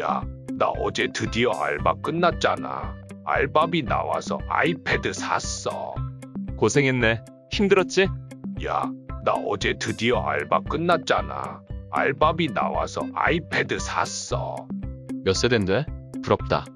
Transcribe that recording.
야, 나 어제 드디어 알바 끝났잖아. 알바비 나와서 아이패드 샀어. 고생했네. 힘들었지? 야, 나 어제 드디어 알바 끝났잖아. 알바비 나와서 아이패드 샀어. 몇 세대인데? 부럽다.